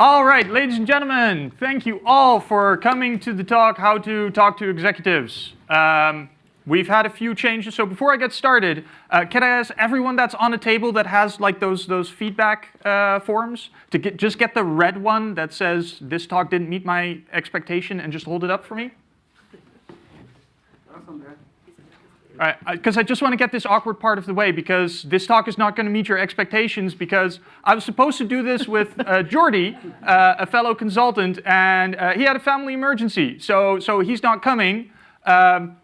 All right, ladies and gentlemen, thank you all for coming to the talk, How to Talk to Executives. Um, we've had a few changes, so before I get started, uh, can I ask everyone that's on a table that has like those, those feedback uh, forms to get, just get the red one that says this talk didn't meet my expectation and just hold it up for me? Because I just want to get this awkward part of the way because this talk is not going to meet your expectations because I was supposed to do this with uh, uh, a fellow consultant, and uh, he had a family emergency, so so he's not coming. Um,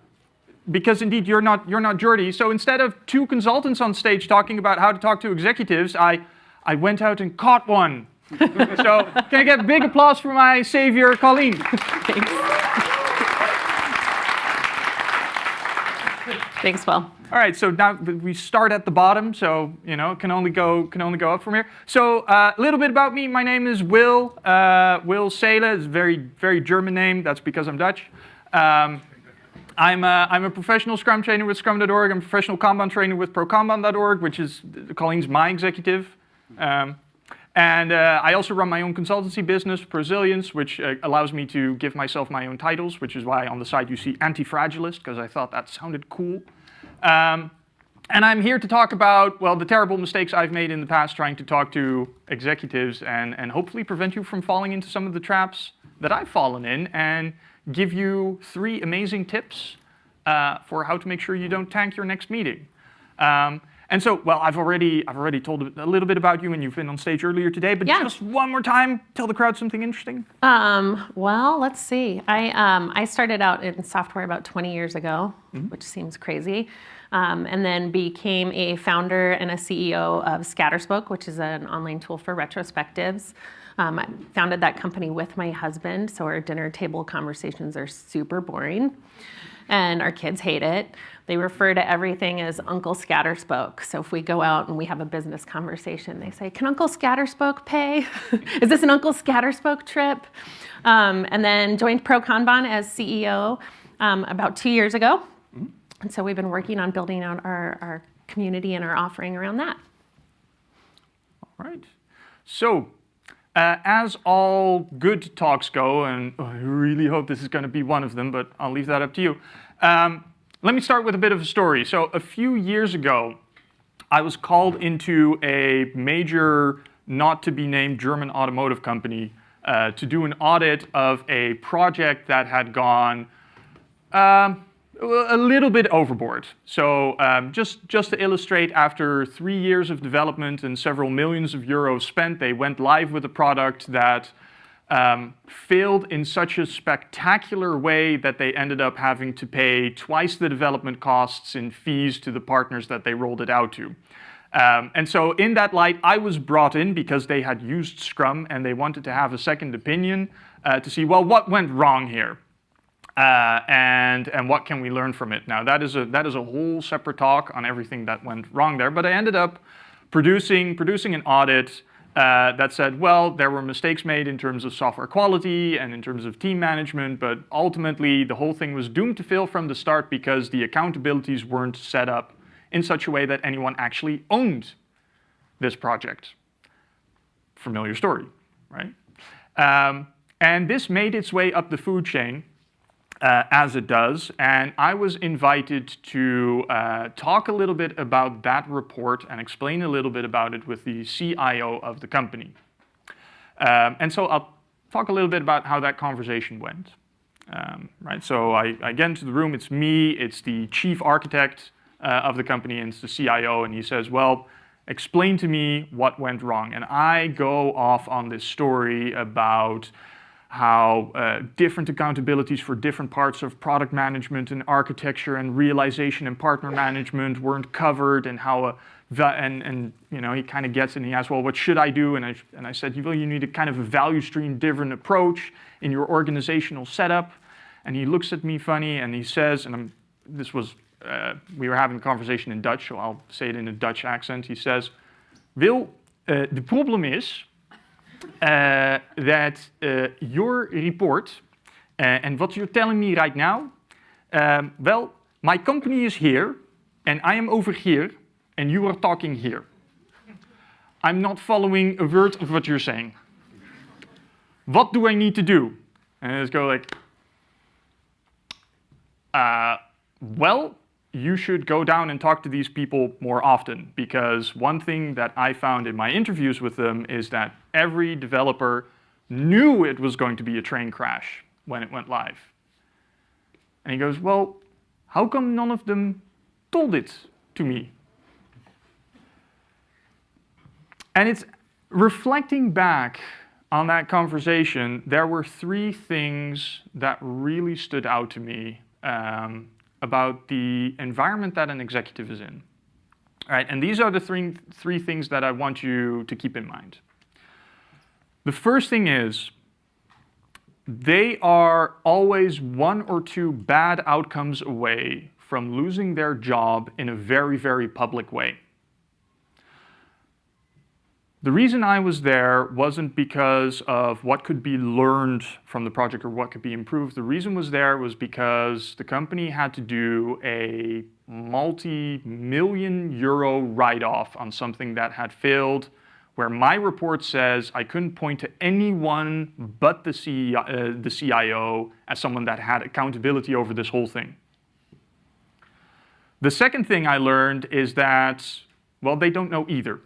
because indeed you're not you're not Jordi. So instead of two consultants on stage talking about how to talk to executives, I I went out and caught one. so can I get big applause for my savior, Colleen? Thanks. Thanks, Will. All right, so now we start at the bottom, so you know it can only go can only go up from here. So uh, a little bit about me. My name is Will uh, Will Seele. It's a very very German name. That's because I'm Dutch. Um, I'm a, I'm a professional Scrum trainer with Scrum.org. I'm a professional Kanban trainer with ProKanban.org, which is Colleen's my executive. Um, and uh, I also run my own consultancy business, Prosilience, which uh, allows me to give myself my own titles, which is why on the side you see anti-fragilist, because I thought that sounded cool. Um, and I'm here to talk about, well, the terrible mistakes I've made in the past trying to talk to executives and, and hopefully prevent you from falling into some of the traps that I've fallen in and give you three amazing tips uh, for how to make sure you don't tank your next meeting. Um, and so, well, I've already, I've already told a little bit about you and you've been on stage earlier today, but yeah. just one more time, tell the crowd something interesting. Um, well, let's see. I, um, I started out in software about 20 years ago, mm -hmm. which seems crazy, um, and then became a founder and a CEO of Scatterspoke, which is an online tool for retrospectives. Um, I founded that company with my husband, so our dinner table conversations are super boring and our kids hate it. They refer to everything as Uncle Scatterspoke. So if we go out and we have a business conversation, they say, can Uncle Scatterspoke pay? Is this an Uncle Scatterspoke trip? Um, and then joined ProKanban as CEO um, about two years ago. Mm-hmm. And so we've been working on building out our, our community and our offering around that. All right. So uh, as all good talks go, and I really hope this is going to be one of them, but I'll leave that up to you. Um, let me start with a bit of a story. So a few years ago, I was called into a major, not to be named German automotive company uh, to do an audit of a project that had gone um, a little bit overboard. So um, just, just to illustrate, after three years of development and several millions of euros spent, they went live with a product that um, failed in such a spectacular way that they ended up having to pay twice the development costs in fees to the partners that they rolled it out to. Um, and so in that light, I was brought in because they had used Scrum and they wanted to have a second opinion uh, to see, well, what went wrong here? Uh, and, and what can we learn from it? Now, that is, a, that is a whole separate talk on everything that went wrong there, but I ended up producing, producing an audit uh, that said, well, there were mistakes made in terms of software quality and in terms of team management, but ultimately the whole thing was doomed to fail from the start because the accountabilities weren't set up in such a way that anyone actually owned this project. Familiar story, right? Um, and this made its way up the food chain uh, as it does. And I was invited to uh, talk a little bit about that report and explain a little bit about it with the CIO of the company. Um, and so I'll talk a little bit about how that conversation went. Um, right, so I, I, get into the room, it's me, it's the chief architect uh, of the company, and it's the CIO, and he says, well, explain to me what went wrong. And I go off on this story about how uh, different accountabilities for different parts of product management and architecture and realization and partner management weren't covered and how a, and, and you know he kind of gets it and he asks well what should I do? And I, and I said well you need a kind of a value stream driven approach in your organizational setup. And he looks at me funny and he says and I'm, this was uh, we were having a conversation in Dutch so I'll say it in a Dutch accent. He says Wil uh, the problem is uh, that uh, your report uh, and what you're telling me right now, um, well, my company is here and I am over here and you are talking here. I'm not following a word of what you're saying. what do I need to do? And I just go like, uh, well, you should go down and talk to these people more often because one thing that I found in my interviews with them is that every developer knew it was going to be a train crash when it went live. And he goes, well, how come none of them told it to me? And it's reflecting back on that conversation, there were three things that really stood out to me um, about the environment that an executive is in. All right, and these are the three, three things that I want you to keep in mind. The first thing is they are always one or two bad outcomes away from losing their job in a very, very public way. The reason I was there wasn't because of what could be learned from the project or what could be improved. The reason was there was because the company had to do a multi-million euro write-off on something that had failed where my report says I couldn't point to anyone but the, uh, the CIO as someone that had accountability over this whole thing. The second thing I learned is that, well, they don't know either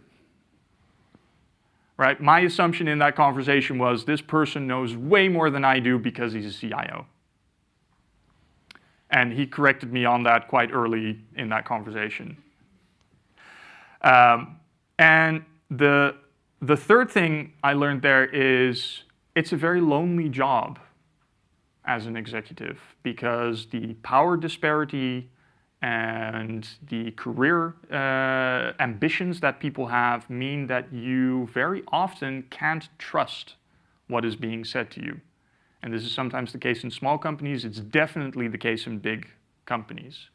right? My assumption in that conversation was this person knows way more than I do because he's a CIO. And he corrected me on that quite early in that conversation. Um, and the, the third thing I learned there is it's a very lonely job as an executive because the power disparity and the career uh, ambitions that people have mean that you very often can't trust what is being said to you. And this is sometimes the case in small companies. It's definitely the case in big companies.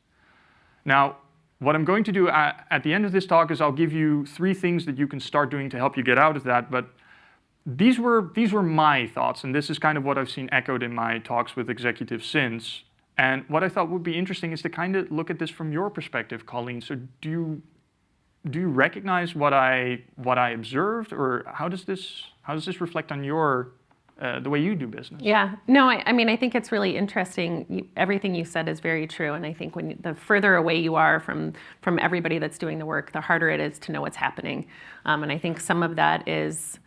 Now, what I'm going to do at, at the end of this talk is I'll give you three things that you can start doing to help you get out of that. But these were, these were my thoughts, and this is kind of what I've seen echoed in my talks with executives since. And what I thought would be interesting is to kind of look at this from your perspective, Colleen. So do you, do you recognize what I, what I observed, or how does this, how does this reflect on your, uh, the way you do business? Yeah, no, I, I mean, I think it's really interesting. You, everything you said is very true, and I think when the further away you are from from everybody that's doing the work, the harder it is to know what's happening. Um, and I think some of that is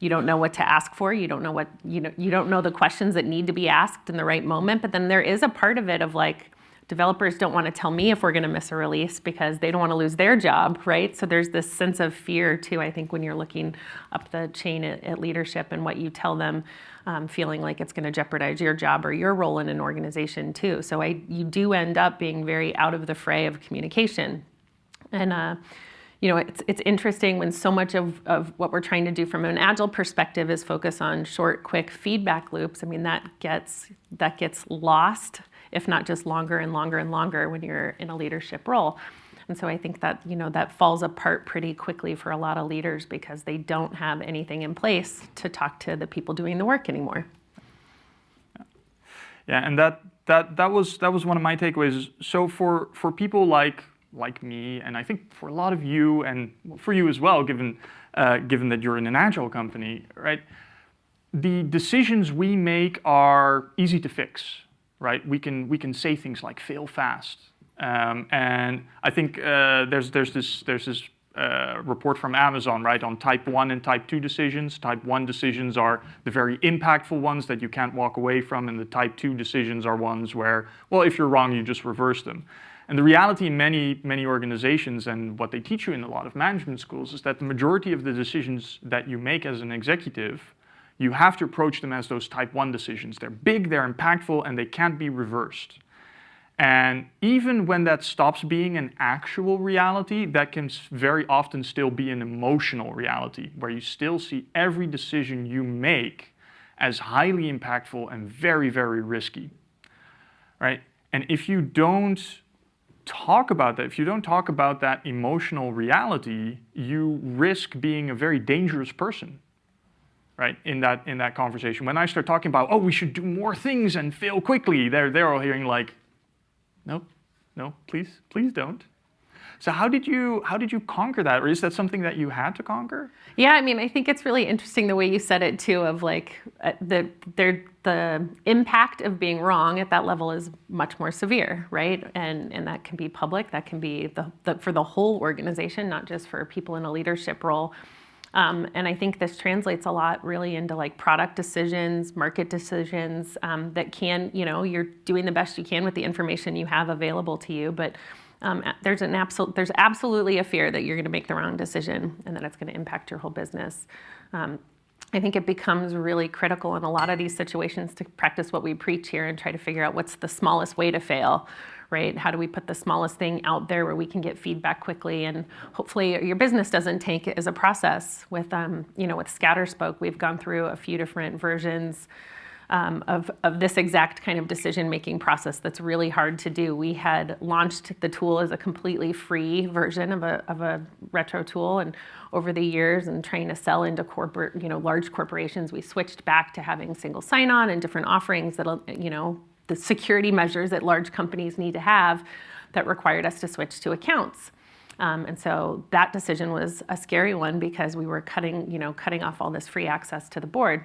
you don't know what to ask for. You don't know what you know you don't know the questions that need to be asked in the right moment. But then there is a part of it of like developers don't want to tell me if we're going to miss a release because they don't want to lose their job right? So there's this sense of fear too i think when you're looking up the chain at, at leadership and what you tell them um, feeling like it's going to jeopardize your job or your role in an organization too. So i you do end up being very out of the fray of communication. And uh, you know, it's, it's interesting when so much of, of what we're trying to do from an agile perspective is focus on short, quick feedback loops. I mean, that gets, that gets lost, if not just longer and longer and longer when you're in a leadership role. And so I think that, you know, that falls apart pretty quickly for a lot of leaders because they don't have anything in place to talk to the people doing the work anymore. Yeah, and that, that, that, was, that was one of my takeaways. So for, for people like like me, and I think for a lot of you, and for you as well, given, uh, given that you're in an agile company, right? The decisions we make are easy to fix, right? We can, we can say things like fail fast. Um, and I think uh, there's, there's this, there's this uh, report from Amazon, right, on type 1 and type 2 decisions. Type 1 decisions are the very impactful ones that you can't walk away from, and the type 2 decisions are ones where, well, if you're wrong, you just reverse them. And the reality in many, many organizations and what they teach you in a lot of management schools is that the majority of the decisions that you make as an executive, you have to approach them as those type one decisions. They're big, they're impactful, and they can't be reversed. And even when that stops being an actual reality, that can very often still be an emotional reality, where you still see every decision you make as highly impactful and very, very risky, right? And if you don't talk about that, if you don't talk about that emotional reality, you risk being a very dangerous person, right, in that, in that conversation. When I start talking about, oh, we should do more things and fail quickly, they're, they're all hearing like, no, no, please, please don't. So how did you how did you conquer that, or is that something that you had to conquer? Yeah, I mean, I think it's really interesting the way you said it too. Of like uh, the the impact of being wrong at that level is much more severe, right? And and that can be public, that can be the, the for the whole organization, not just for people in a leadership role. Um, and I think this translates a lot really into like product decisions, market decisions um, that can, you know, you're doing the best you can with the information you have available to you, but um, there's an absolute, there's absolutely a fear that you're going to make the wrong decision and that it's going to impact your whole business. Um, I think it becomes really critical in a lot of these situations to practice what we preach here and try to figure out what's the smallest way to fail, right? How do we put the smallest thing out there where we can get feedback quickly and hopefully your business doesn't take it as a process. With, um, you know, with Scatterspoke, we've gone through a few different versions um, of, of this exact kind of decision-making process that's really hard to do. We had launched the tool as a completely free version of a, of a retro tool and over the years and trying to sell into corporate, you know, large corporations, we switched back to having single sign-on and different offerings that, you know, the security measures that large companies need to have that required us to switch to accounts. Um, and so that decision was a scary one because we were cutting, you know, cutting off all this free access to the board.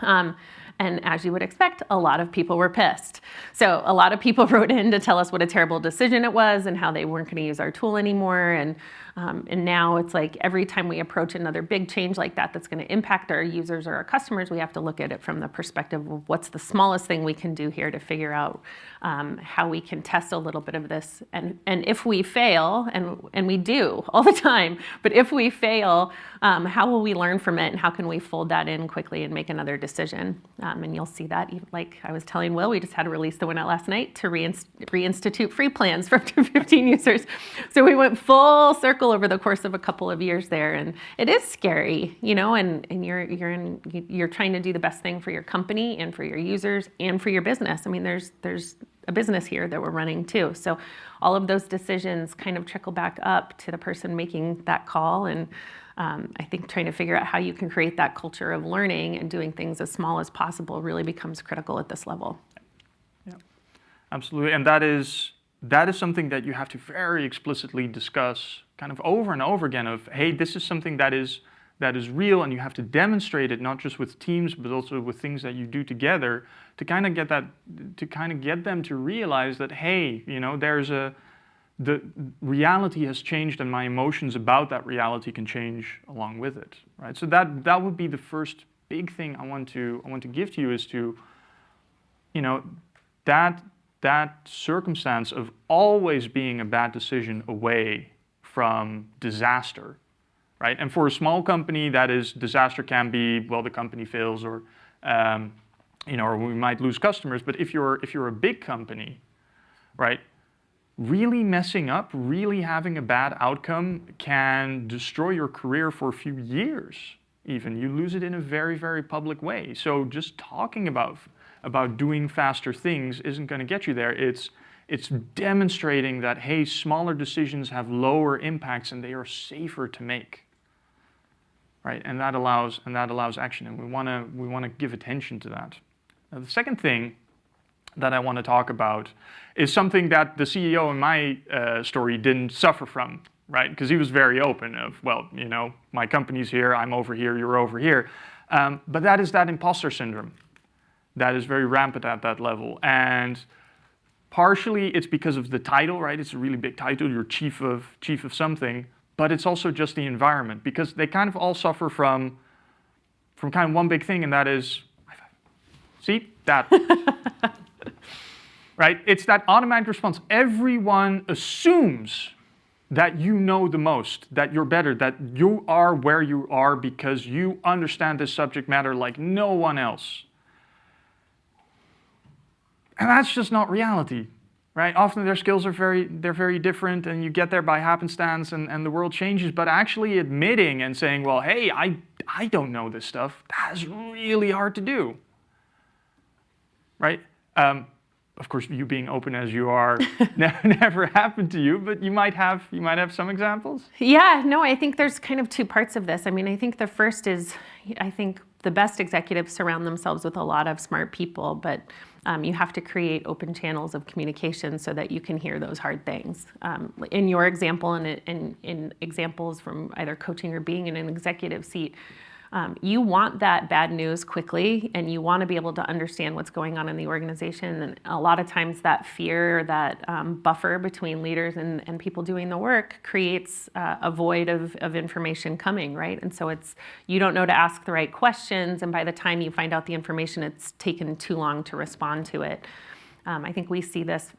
Um, and as you would expect, a lot of people were pissed. So a lot of people wrote in to tell us what a terrible decision it was and how they weren't going to use our tool anymore. And um, and now it's like every time we approach another big change like that that's going to impact our users or our customers, we have to look at it from the perspective of what's the smallest thing we can do here to figure out um, how we can test a little bit of this. And, and if we fail, and, and we do all the time, but if we fail, um, how will we learn from it and how can we fold that in quickly and make another decision? Um, and you'll see that, like I was telling Will, we just had to release the went out last night to reinst reinstitute free plans for up to 15 users. So we went full circle circle over the course of a couple of years there, and it is scary, you know. And and you're you're in you're trying to do the best thing for your company and for your users and for your business. I mean, there's there's a business here that we're running too. So all of those decisions kind of trickle back up to the person making that call and. Um, I think trying to figure out how you can create that culture of learning and doing things as small as possible really becomes critical at this level. Yeah, absolutely. And that is that is something that you have to very explicitly discuss kind of over and over again of, hey, this is something that is, that is real and you have to demonstrate it not just with teams but also with things that you do together to kind of get that, to kind of get them to realize that, hey, you know, there's a, the reality has changed and my emotions about that reality can change along with it, right? So that, that would be the first big thing I want to, I want to give to you is to, you know, that that circumstance of always being a bad decision away from disaster, right? And for a small company, that is disaster can be, well, the company fails or, um, you know, or we might lose customers. But if you're, if you're a big company, right, really messing up, really having a bad outcome can destroy your career for a few years even. You lose it in a very, very public way. So just talking about about doing faster things isn't going to get you there. It's, it's demonstrating that, hey, smaller decisions have lower impacts and they are safer to make. Right? And that allows, and that allows action. And we want to we wanna give attention to that. Now, the second thing that I want to talk about is something that the CEO in my uh, story didn't suffer from, right? Because he was very open of, well, you know, my company's here, I'm over here, you're over here. Um, but that is that imposter syndrome that is very rampant at that level. And partially it's because of the title, right? It's a really big title, you're chief of, chief of something, but it's also just the environment because they kind of all suffer from, from kind of one big thing and that is, see, that. right? It's that automatic response. Everyone assumes that you know the most, that you're better, that you are where you are because you understand this subject matter like no one else. And that's just not reality, right? Often their skills are very, they're very different and you get there by happenstance and, and the world changes, but actually admitting and saying, well, hey, I, I don't know this stuff, that's really hard to do, right? Um, of course, you being open as you are never happened to you, but you might have you might have some examples. Yeah, no, I think there's kind of two parts of this. I mean, I think the first is I think the best executives surround themselves with a lot of smart people, but um, you have to create open channels of communication so that you can hear those hard things. Um, in your example, and in, in examples from either coaching or being in an executive seat, um, you want that bad news quickly and you want to be able to understand what's going on in the organization. And a lot of times that fear, that um, buffer between leaders and, and people doing the work creates uh, a void of, of information coming, right? And so it's, you don't know to ask the right questions. And by the time you find out the information, it's taken too long to respond to it. Um, I think we see this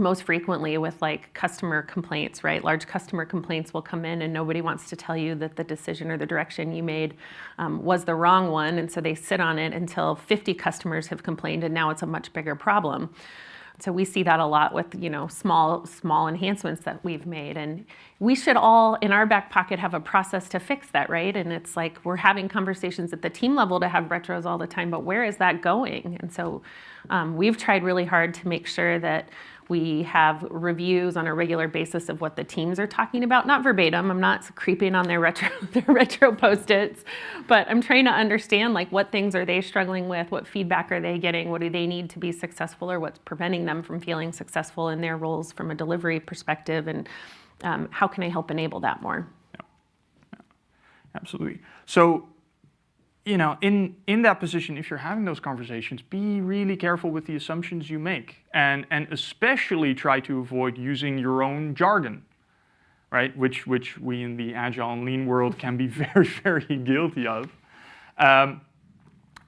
most frequently with like customer complaints, right? Large customer complaints will come in and nobody wants to tell you that the decision or the direction you made um, was the wrong one. And so they sit on it until 50 customers have complained and now it's a much bigger problem. So we see that a lot with you know small small enhancements that we've made, and we should all in our back pocket have a process to fix that, right? And it's like we're having conversations at the team level to have retros all the time, but where is that going? And so um, we've tried really hard to make sure that we have reviews on a regular basis of what the teams are talking about, not verbatim. I'm not creeping on their retro, their retro post-its, but I'm trying to understand like what things are they struggling with, what feedback are they getting, what do they need to be successful, or what's preventing them from feeling successful in their roles from a delivery perspective, and um, how can I help enable that more? Yeah. yeah. Absolutely. So you know, in, in that position, if you're having those conversations, be really careful with the assumptions you make and, and especially try to avoid using your own jargon, right? Which, which we in the agile and lean world can be very, very guilty of. Um,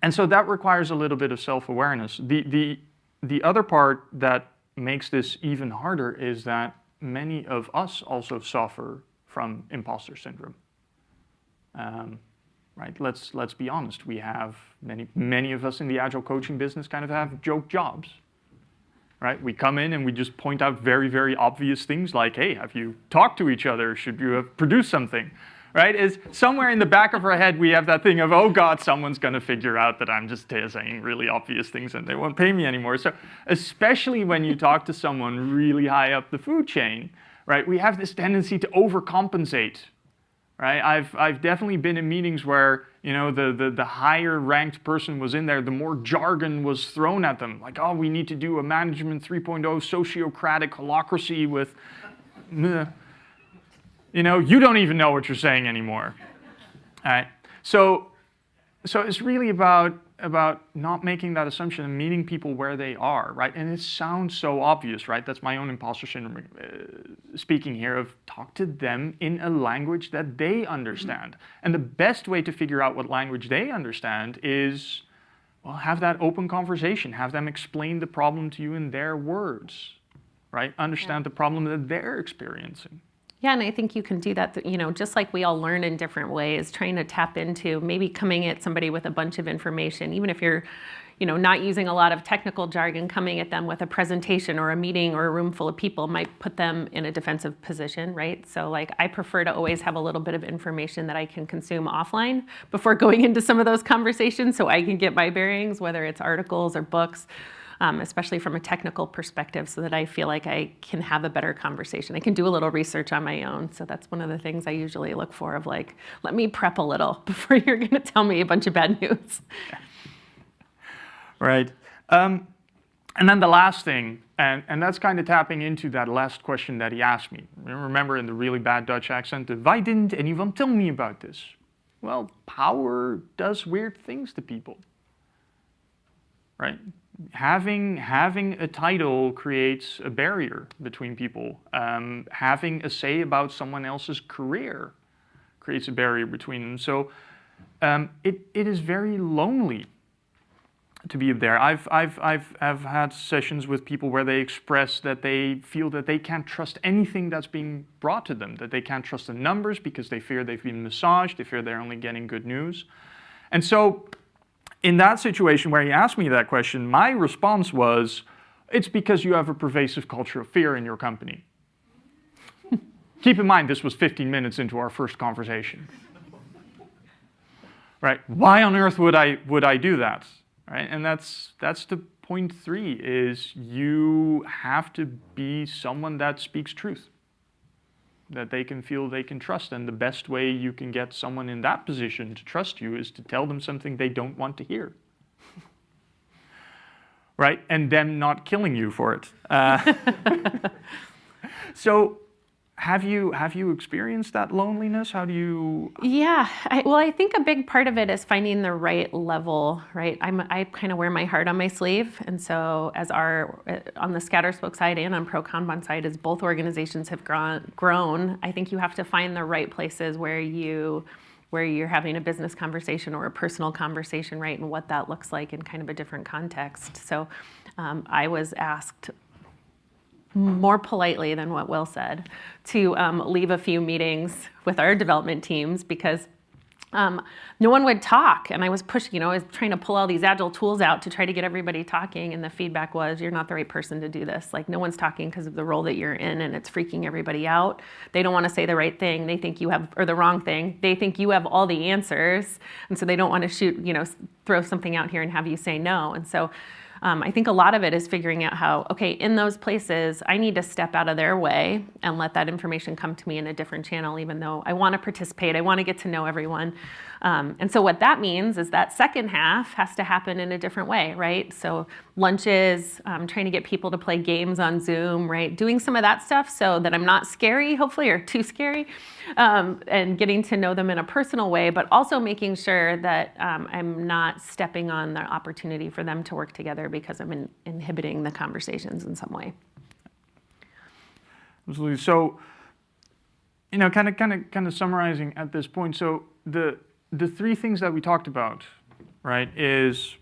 and so that requires a little bit of self-awareness. The, the, the other part that makes this even harder is that many of us also suffer from imposter syndrome. Um, right? Let's, let's be honest. We have, many, many of us in the agile coaching business kind of have joke jobs, right? We come in and we just point out very, very obvious things like, hey, have you talked to each other? Should you have produced something? Right? Is somewhere in the back of our head we have that thing of, oh God, someone's going to figure out that I'm just uh, saying really obvious things and they won't pay me anymore. So especially when you talk to someone really high up the food chain, right? We have this tendency to overcompensate right? I've, I've definitely been in meetings where, you know, the, the, the higher ranked person was in there, the more jargon was thrown at them. Like, oh, we need to do a management 3.0 sociocratic holacracy with, you know, you don't even know what you're saying anymore. All right. So, so it's really about about not making that assumption and meeting people where they are, right? And it sounds so obvious, right? That's my own imposter syndrome uh, speaking here of talk to them in a language that they understand. And the best way to figure out what language they understand is, well, have that open conversation. Have them explain the problem to you in their words, right? Understand yeah. the problem that they're experiencing. Yeah, and I think you can do that, you know, just like we all learn in different ways, trying to tap into maybe coming at somebody with a bunch of information, even if you're, you know, not using a lot of technical jargon, coming at them with a presentation or a meeting or a room full of people might put them in a defensive position, right? So like I prefer to always have a little bit of information that I can consume offline before going into some of those conversations so I can get my bearings, whether it's articles or books um, especially from a technical perspective, so that I feel like I can have a better conversation. I can do a little research on my own. So that's one of the things I usually look for of like, let me prep a little before you're going to tell me a bunch of bad news. Right. Um, and then the last thing, and, and that's kind of tapping into that last question that he asked me. Remember in the really bad Dutch accent, why didn't anyone tell me about this? Well, power does weird things to people, right? Having, having a title creates a barrier between people. Um, having a say about someone else's career creates a barrier between them. So um, it, it is very lonely to be there. I've, I've, I've, I've had sessions with people where they express that they feel that they can't trust anything that's being brought to them, that they can't trust the numbers because they fear they've been massaged, they fear they're only getting good news. And so in that situation where he asked me that question, my response was, it's because you have a pervasive culture of fear in your company. Keep in mind, this was 15 minutes into our first conversation. right? Why on earth would I, would I do that? Right? And that's, that's the point three, is you have to be someone that speaks truth that they can feel they can trust. And the best way you can get someone in that position to trust you is to tell them something they don't want to hear. right? And them not killing you for it. Uh, so have you have you experienced that loneliness? How do you Yeah, I, well, I think a big part of it is finding the right level, right? I'm, I kind of wear my heart on my sleeve, and so as our uh, on the Scatterspoke side and on Pro Kanban side, as both organizations have grown, grown, I think you have to find the right places where you where you're having a business conversation or a personal conversation, right, and what that looks like in kind of a different context. So, um, I was asked more politely than what Will said, to um, leave a few meetings with our development teams because um, no one would talk. And I was pushing, you know, I was trying to pull all these agile tools out to try to get everybody talking. And the feedback was, you're not the right person to do this. Like, no one's talking because of the role that you're in, and it's freaking everybody out. They don't want to say the right thing. They think you have, or the wrong thing. They think you have all the answers. And so they don't want to shoot, you know, throw something out here and have you say no. And so, um, I think a lot of it is figuring out how, okay, in those places, I need to step out of their way and let that information come to me in a different channel, even though I want to participate, I want to get to know everyone. Um, and so what that means is that second half has to happen in a different way, right? So lunches, um, trying to get people to play games on Zoom, right? Doing some of that stuff so that I'm not scary, hopefully, or too scary, um, and getting to know them in a personal way, but also making sure that um, I'm not stepping on the opportunity for them to work together because I'm in, inhibiting the conversations in some way. Absolutely. So, you know, kind of, kind of, kind of summarizing at this point. So the the three things that we talked about, right, is,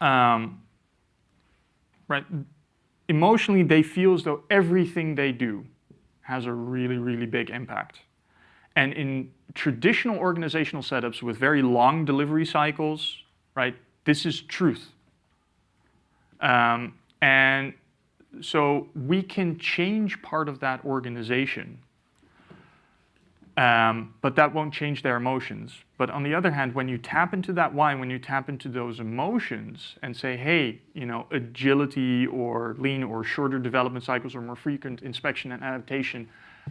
um, right, emotionally they feel as though everything they do has a really, really big impact. And in traditional organizational setups with very long delivery cycles, right, this is truth. Um, and so we can change part of that organization um, but that won't change their emotions. But on the other hand, when you tap into that why, when you tap into those emotions and say, hey, you know, agility or lean or shorter development cycles or more frequent inspection and adaptation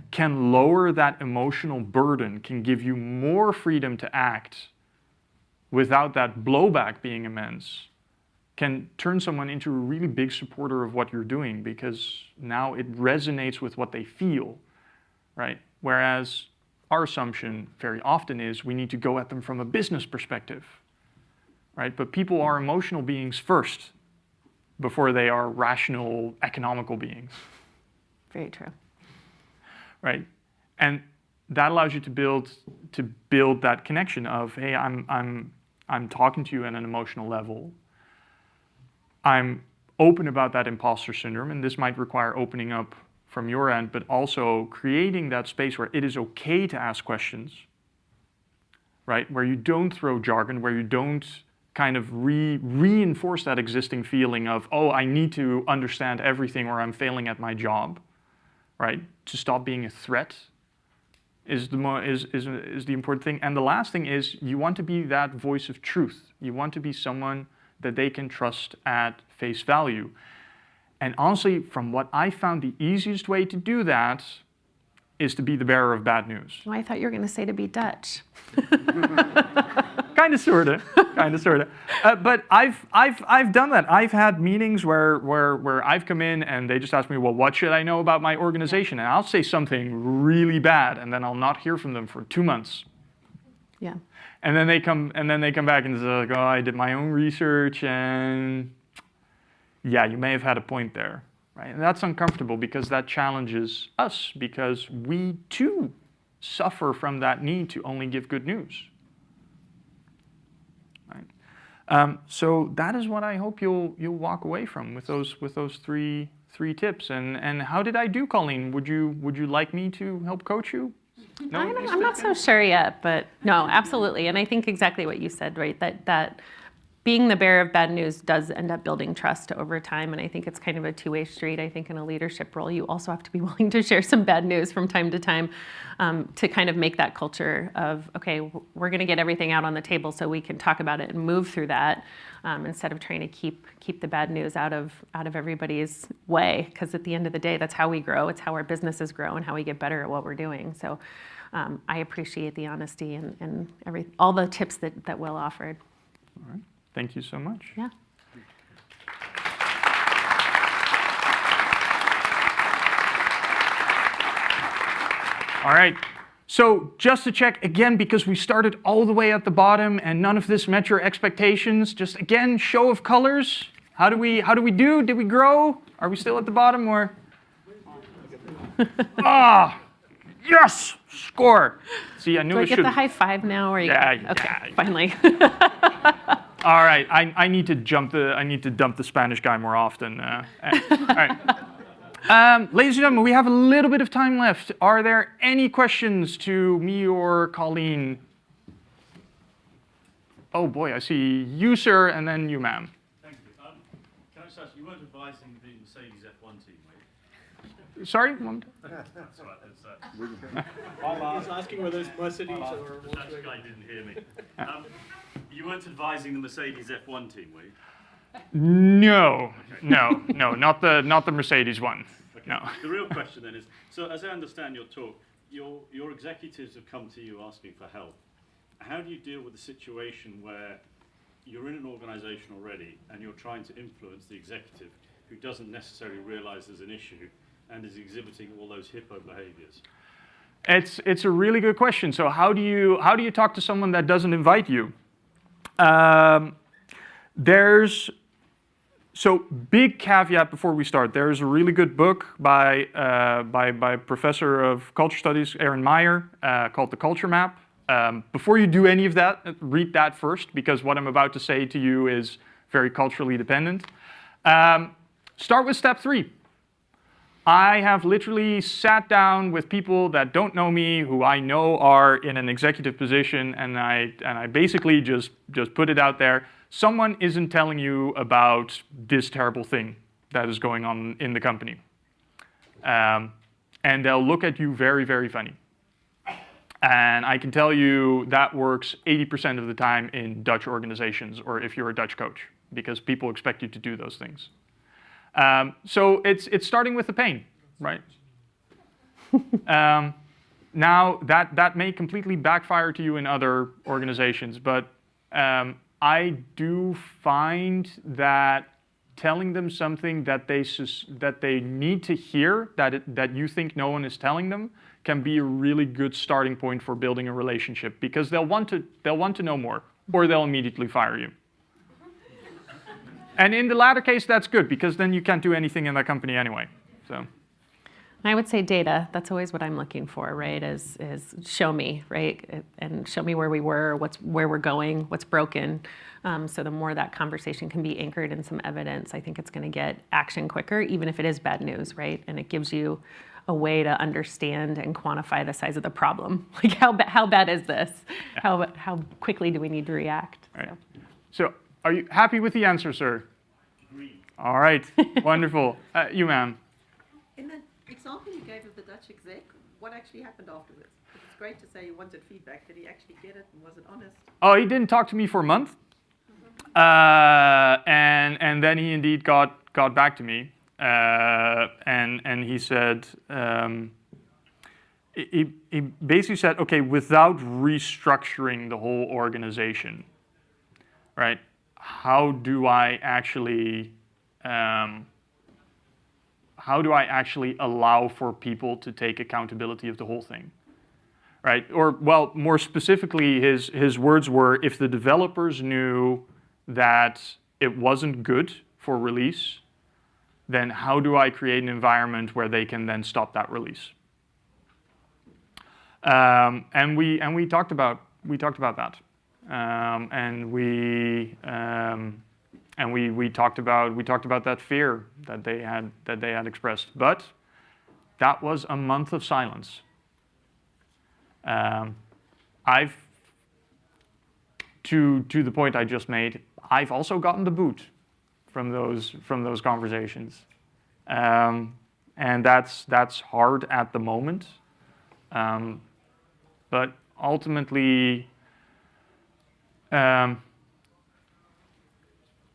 can lower that emotional burden, can give you more freedom to act without that blowback being immense, can turn someone into a really big supporter of what you're doing because now it resonates with what they feel, right? Whereas our assumption very often is we need to go at them from a business perspective, right? But people are emotional beings first before they are rational, economical beings. Very true. Right? And that allows you to build to build that connection of, hey, I'm I'm I'm talking to you at an emotional level. I'm open about that imposter syndrome, and this might require opening up from your end, but also creating that space where it is okay to ask questions, right? Where you don't throw jargon, where you don't kind of re reinforce that existing feeling of, oh, I need to understand everything or I'm failing at my job, right? To stop being a threat is the, mo is, is, is the important thing. And the last thing is you want to be that voice of truth. You want to be someone that they can trust at face value. And honestly, from what I found, the easiest way to do that is to be the bearer of bad news. Oh, I thought you were going to say to be Dutch. kind of, sorta, kind of, sorta. Uh, but I've, I've, I've done that. I've had meetings where, where, where I've come in and they just ask me, well, what should I know about my organization? And I'll say something really bad, and then I'll not hear from them for two months. Yeah. And then they come, and then they come back and say, like, oh, I did my own research and yeah, you may have had a point there. Right? And that's uncomfortable because that challenges us because we too suffer from that need to only give good news. Right? Um, so that is what I hope you'll you'll walk away from with those with those three three tips. And and how did I do, Colleen? Would you would you like me to help coach you? No, I'm not so sure yet, but no, absolutely. And I think exactly what you said, right? That that being the bearer of bad news does end up building trust over time. And I think it's kind of a two way street. I think in a leadership role, you also have to be willing to share some bad news from time to time um, to kind of make that culture of, okay, we're going to get everything out on the table so we can talk about it and move through that. Um, instead of trying to keep keep the bad news out of out of everybody's way, because at the end of the day, that's how we grow. It's how our businesses grow and how we get better at what we're doing. So, um, I appreciate the honesty and, and every all the tips that that Will offered. All right. Thank you so much. Yeah. All right. So just to check again, because we started all the way at the bottom and none of this met your expectations, just again, show of colors. How do we, how do, we do? Did we grow? Are we still at the bottom or? ah, yes, score. See, I knew do I get the high five now? Or you yeah, okay, yeah. finally. All right, I, I need to jump the I need to dump the Spanish guy more often. Uh, all right. Um, ladies and gentlemen, we have a little bit of time left. Are there any questions to me or Colleen? Oh boy, I see you, sir, and then you, ma'am. Thank you. Um, Can I just ask, you weren't advising the Mercedes F1 team, were you? Sorry. one- That's right, that's, uh, He's asking whether it's Mercedes or the Dutch guy didn't hear me. Um, You weren't advising the Mercedes F1 team, were you? No, no, no, not the not the Mercedes one. No. The real question then is, so as I understand your talk, your, your executives have come to you asking for help. How do you deal with the situation where you're in an organization already and you're trying to influence the executive who doesn't necessarily realize there's an issue and is exhibiting all those hippo behaviors? It's it's a really good question. So how do you how do you talk to someone that doesn't invite you? Um, there's so big caveat before we start. There's a really good book by uh, by by professor of culture studies Erin Meyer uh, called The Culture Map. Um, before you do any of that, read that first because what I'm about to say to you is very culturally dependent. Um, start with step three. I have literally sat down with people that don't know me, who I know are in an executive position, and I and I basically just just put it out there. Someone isn't telling you about this terrible thing that is going on in the company, um, and they'll look at you very very funny. And I can tell you that works 80% of the time in Dutch organizations, or if you're a Dutch coach, because people expect you to do those things. Um, so it's, it's starting with the pain, right? um, now, that, that may completely backfire to you in other organizations, but um, I do find that telling them something that they, sus- that they need to hear, that, it, that you think no one is telling them, can be a really good starting point for building a relationship because they'll want to, they'll want to know more or they'll immediately fire you. And in the latter case, that's good because then you can't do anything in that company anyway. So, I would say data. That's always what I'm looking for, right? Is is show me, right, and show me where we were, what's where we're going, what's broken. Um, so the more that conversation can be anchored in some evidence, I think it's going to get action quicker, even if it is bad news, right? And it gives you a way to understand and quantify the size of the problem. Like how how bad is this? How how quickly do we need to react? Right. So. so are you happy with the answer, sir? Agreed. All right, wonderful. Uh, you, ma'am. In the example you gave of the Dutch exec, what actually happened afterwards? It's great to say you wanted feedback. Did he actually get it and was it honest? Oh, he didn't talk to me for a month, uh, and and then he indeed got got back to me, uh, and and he said. Um, he, he basically said, okay, without restructuring the whole organization, right? How do I actually, um, how do I actually allow for people to take accountability of the whole thing? right? Or, well, more specifically, his, his words were if the developers knew that it wasn't good for release, then how do I create an environment where they can then stop that release? Um, and we and we talked about we talked about that, and we um, and we we talked about we talked about that fear that they had that they had expressed, but that was a month of silence. Um, I've, to, to the point I just made, I've also gotten the boot from those, from those conversations. Um, and that's, that's hard at the moment. Um, but ultimately, um,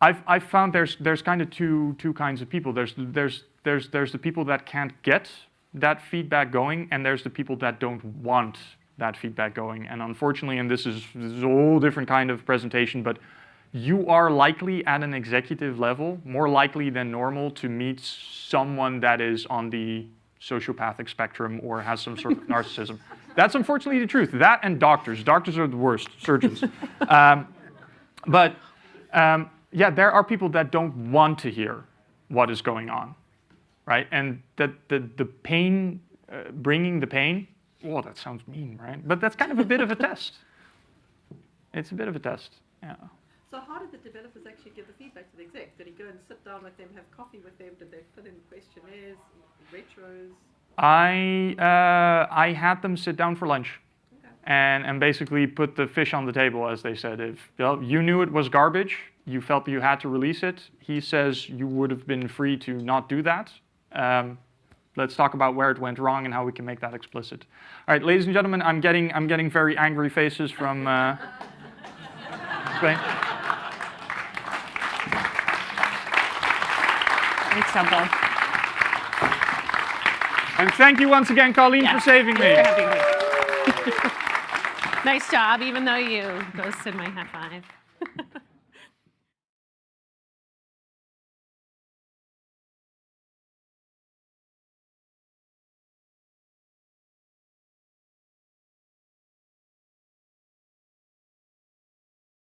I've, I've found there's, there's kind of two, two kinds of people. There's, there's, there's, there's the people that can't get that feedback going, and there's the people that don't want that feedback going. And unfortunately, and this is, this is a whole different kind of presentation, but you are likely at an executive level, more likely than normal, to meet someone that is on the sociopathic spectrum or has some sort of narcissism. That's unfortunately the truth. That and doctors. Doctors are the worst, surgeons. Um, but um, yeah, there are people that don't want to hear what is going on, right? And that the, the pain, uh, bringing the pain, well, that sounds mean, right? But that's kind of a bit of a test. It's a bit of a test, yeah. So how did the developers actually give the feedback to the exec? Did he go and sit down with them, have coffee with them? Did they fill in questionnaires, retros? I, uh, I had them sit down for lunch Okay. and, and basically put the fish on the table, as they said. If well, you knew it was garbage, you felt you had to release it. He says you would have been free to not do that. Um, let's talk about where it went wrong and how we can make that explicit. All right, ladies and gentlemen, I'm getting, I'm getting very angry faces from uh, Spain. Thanks, Temple. And thank you once again, Colleen, Yeah. for saving me. Nice job, even though you ghosted my high five.